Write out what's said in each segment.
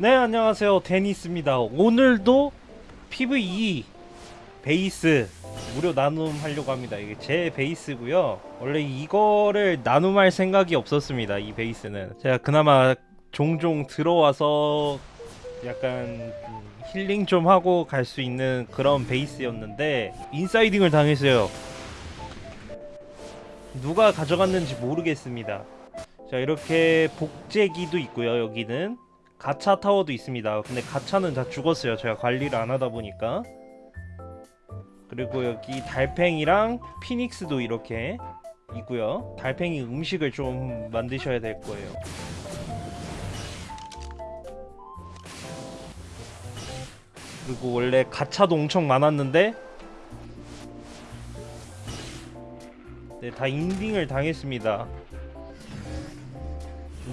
네 안녕하세요. 데니스입니다. 오늘도 PVE 베이스 무료 나눔 하려고 합니다. 이게 제 베이스고요. 원래 이거를 나눔할 생각이 없었습니다 이 베이스는. 제가 그나마 종종 들어와서 약간 음, 힐링 좀 하고 갈 수 있는 그런 베이스였는데 인사이딩을 당했어요. 누가 가져갔는지 모르겠습니다. 자 이렇게 복제기도 있고요 여기는 가차 타워도 있습니다. 근데 가차는 다 죽었어요. 제가 관리를 안 하다 보니까. 그리고 여기 달팽이랑 피닉스도 이렇게 있고요. 달팽이 음식을 좀 만드셔야 될 거예요. 그리고 원래 가차도 엄청 많았는데 네, 다 레이딩을 당했습니다.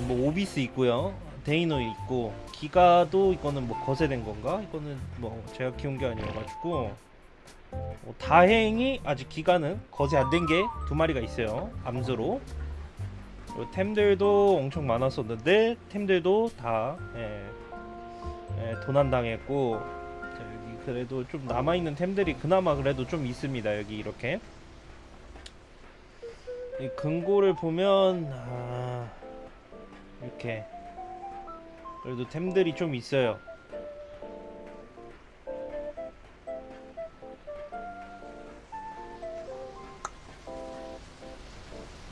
뭐 오비스 있고요. 데이노 있고 기가도 이거는 뭐 거세된 건가? 이거는 뭐 제가 키운 게 아니어가지고 어, 다행히 아직 기가는 거세 안 된 게 두 마리가 있어요 암수로. 템들도 엄청 많았었는데 템들도 다 예, 예, 도난당했고 자, 여기 그래도 좀 남아있는 템들이 그나마 그래도 좀 있습니다 여기 이렇게. 이 금고를 보면 아, 이렇게 그래도 템들이 좀 있어요.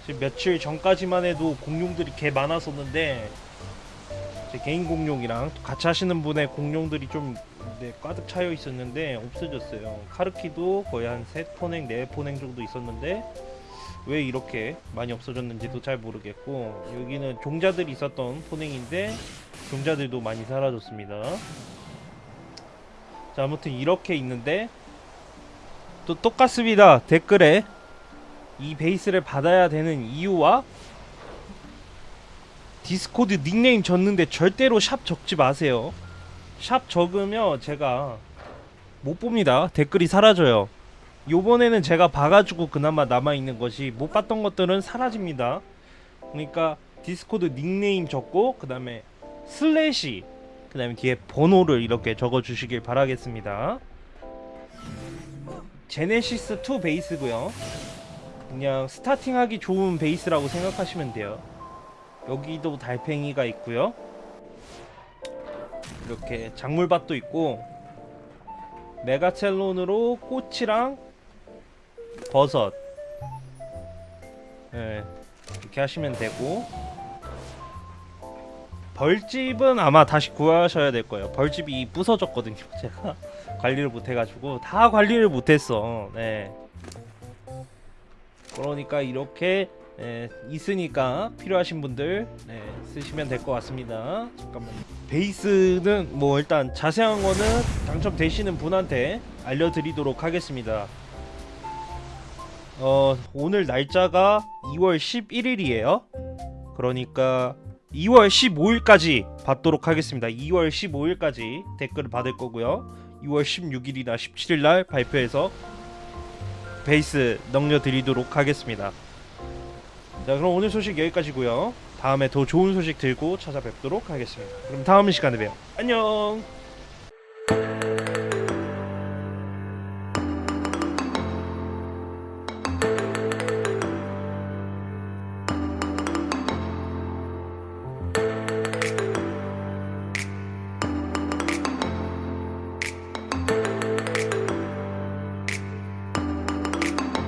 지금 며칠 전까지만 해도 공룡들이 개 많았었는데 제 개인 공룡이랑 또 같이 하시는 분의 공룡들이 좀 네, 가득 차여 있었는데 없어졌어요. 카르키도 거의 한세 포넥, 네 포넥 정도 있었는데 왜 이렇게 많이 없어졌는지도 잘 모르겠고 여기는 종자들이 있었던 포넥인데 종자들도 많이 사라졌습니다. 자 아무튼 이렇게 있는데 또 똑같습니다. 댓글에 이 베이스를 받아야 되는 이유와 디스코드 닉네임 적는데 절대로 샵 적지 마세요. 샵 적으면 제가 못 봅니다. 댓글이 사라져요. 요번에는 제가 봐가지고 그나마 남아있는 것이 못 봤던 것들은 사라집니다. 그러니까 디스코드 닉네임 적고 그 다음에 슬래시 그 다음에 뒤에 번호를 이렇게 적어 주시길 바라겠습니다. 제네시스 2 베이스고요. 그냥 starting하기 좋은 베이스라고 생각하시면 돼요. 여기도 달팽이가 있고요. 이렇게 작물밭도 있고 메가첼론으로 꽃이랑 버섯 네, 이렇게 하시면 되고 벌집은 아마 다시 구하셔야 될 거예요. 벌집이 부서졌거든요. 제가 관리를 못 해가지고. 다 관리를 못했어. 네. 그러니까 이렇게 네, 있으니까 필요하신 분들 네, 쓰시면 될 것 같습니다. 잠깐만 베이스는 뭐 일단 자세한 거는 당첨되시는 분한테 알려드리도록 하겠습니다. 어 오늘 날짜가 2월 11일이에요. 그러니까 2월 15일까지 받도록 하겠습니다. 2월 15일까지 댓글을 받을 거고요. 2월 16일이나 17일 날 발표해서 베이스 넘겨드리도록 하겠습니다. 자 그럼 오늘 소식 여기까지고요. 다음에 더 좋은 소식 들고 찾아뵙도록 하겠습니다. 그럼 다음 시간에 봬요. 안녕